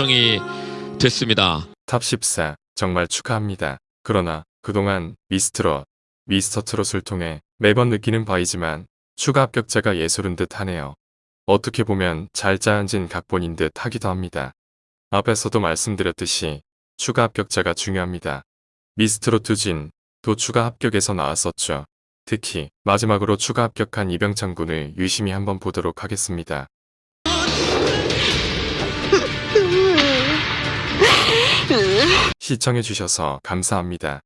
결정이 됐습니다. top 14 정말 축하합니다. 그러나 그동안 미스트롯, 미스터 트롯을 통해 매번 느끼는 바이지만 추가 합격자가 예술은 듯 하네요. 어떻게 보면 잘 짜여진 각본인 듯 하기도 합니다. 앞에서도 말씀드렸듯이 추가 합격자가 중요합니다. 미스트롯 two 진도 추가 합격에서 나왔었죠. 특히 마지막으로 추가 합격한 이병찬 군을 유심히 한번 보도록 하겠습니다. 시청해주셔서 감사합니다.